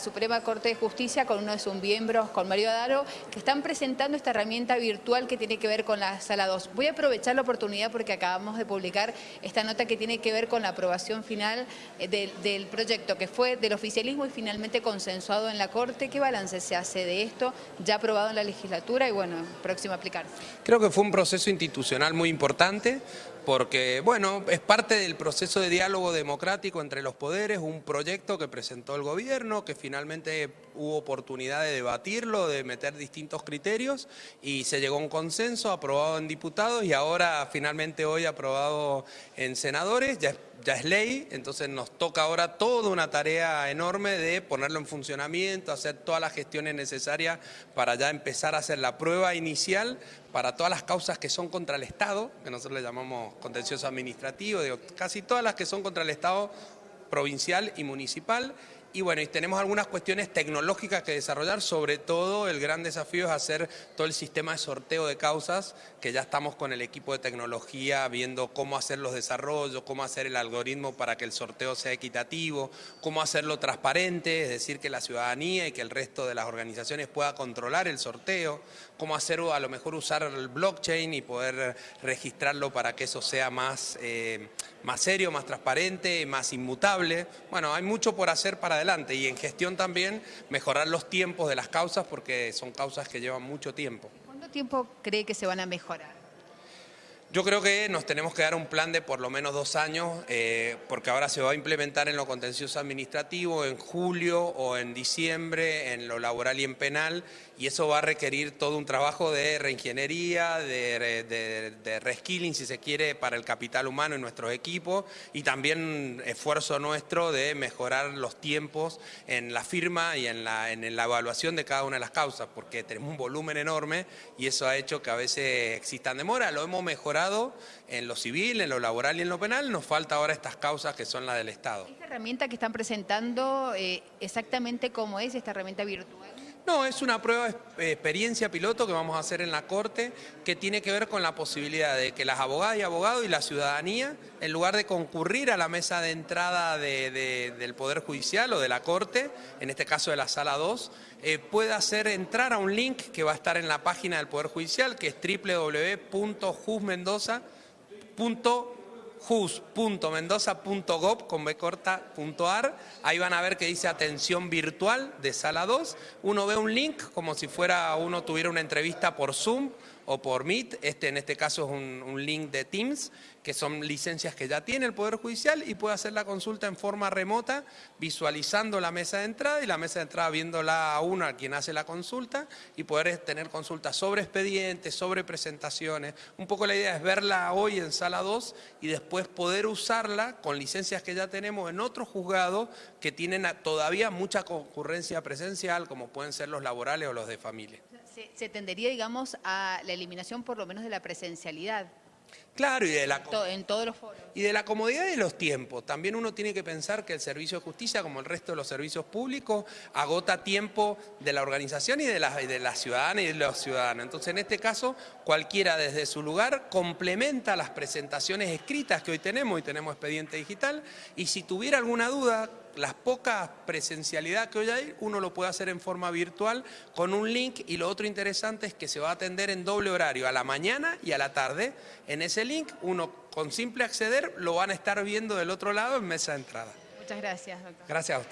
Suprema Corte de Justicia con uno de sus miembros, con Mario Adaro, que están presentando esta herramienta virtual que tiene que ver con la Sala 2. Voy a aprovechar la oportunidad porque acabamos de publicar esta nota que tiene que ver con la aprobación final eh, del, proyecto que fue del oficialismo y finalmente consensuado en la Corte. ¿Qué balance se hace de esto? Ya aprobado en la legislatura y bueno, próximo a aplicarse. Creo que fue un proceso institucional muy importante porque, bueno, es parte del proceso de diálogo democrático entre los poderes, un proyecto que presentó el gobierno, que finalmente hubo oportunidad de debatirlo, de meter distintos criterios y se llegó a un consenso, aprobado en diputados y ahora finalmente hoy aprobado en senadores, ya es ley, entonces nos toca ahora toda una tarea enorme de ponerlo en funcionamiento, hacer todas las gestiones necesarias para ya empezar a hacer la prueba inicial para todas las causas que son contra el Estado, que nosotros le llamamos contencioso administrativo, digo, casi todas las que son contra el Estado provincial y municipal y bueno, y tenemos algunas cuestiones tecnológicas que desarrollar, sobre todo el gran desafío es hacer todo el sistema de sorteo de causas, que ya estamos con el equipo de tecnología viendo cómo hacer los desarrollos, cómo hacer el algoritmo para que el sorteo sea equitativo, cómo hacerlo transparente, es decir, que la ciudadanía y que el resto de las organizaciones pueda controlar el sorteo, cómo hacer a lo mejor usar el blockchain y poder registrarlo para que eso sea más, eh, más serio, más transparente, más inmutable. Bueno, hay mucho por hacer para adelante y en gestión también mejorar los tiempos de las causas porque son causas que llevan mucho tiempo. ¿Cuánto tiempo cree que se van a mejorar? Yo creo que nos tenemos que dar un plan de por lo menos dos años, eh, porque ahora se va a implementar en lo contencioso administrativo en julio o en diciembre, en lo laboral y en penal, y eso va a requerir todo un trabajo de reingeniería, de, de, de reskilling, si se quiere, para el capital humano en nuestros equipos, y también esfuerzo nuestro de mejorar los tiempos en la firma y en la, en la evaluación de cada una de las causas, porque tenemos un volumen enorme y eso ha hecho que a veces existan demoras, lo hemos mejorado en lo civil, en lo laboral y en lo penal, nos falta ahora estas causas que son las del Estado. ¿Esta herramienta que están presentando, eh, exactamente cómo es esta herramienta virtual? No, es una prueba de experiencia piloto que vamos a hacer en la Corte que tiene que ver con la posibilidad de que las abogadas y abogados y la ciudadanía, en lugar de concurrir a la mesa de entrada del Poder Judicial o de la Corte, en este caso de la Sala 2, eh, pueda hacer entrar a un link que va a estar en la página del Poder Judicial, que es www.jusmendoza.com jus.mendoza.gov con corta.ar. Ahí van a ver que dice atención virtual de sala 2. Uno ve un link como si fuera uno tuviera una entrevista por Zoom o por Meet, este en este caso es un, link de Teams, que son licencias que ya tiene el Poder Judicial y puede hacer la consulta en forma remota, visualizando la mesa de entrada y la mesa de entrada viéndola a uno, a quien hace la consulta, y poder tener consultas sobre expedientes, sobre presentaciones. Un poco la idea es verla hoy en sala 2 y después poder usarla con licencias que ya tenemos en otros juzgados que tienen todavía mucha concurrencia presencial, como pueden ser los laborales o los de familia se, tendería, digamos, a la eliminación por lo menos de la presencialidad. Claro, y de la, en todos los foros. Y de la comodidad de los tiempos. También uno tiene que pensar que el servicio de justicia, como el resto de los servicios públicos, agota tiempo de la organización y de la, de la ciudadana y de los ciudadanos. Entonces, en este caso, cualquiera desde su lugar complementa las presentaciones escritas que hoy tenemos, y tenemos expediente digital, y si tuviera alguna duda, las pocas presencialidad que hoy hay, uno lo puede hacer en forma virtual con un link y lo otro interesante es que se va a atender en doble horario, a la mañana y a la tarde. En ese link, uno con simple acceder lo van a estar viendo del otro lado en mesa de entrada. Muchas gracias, doctor. Gracias a usted.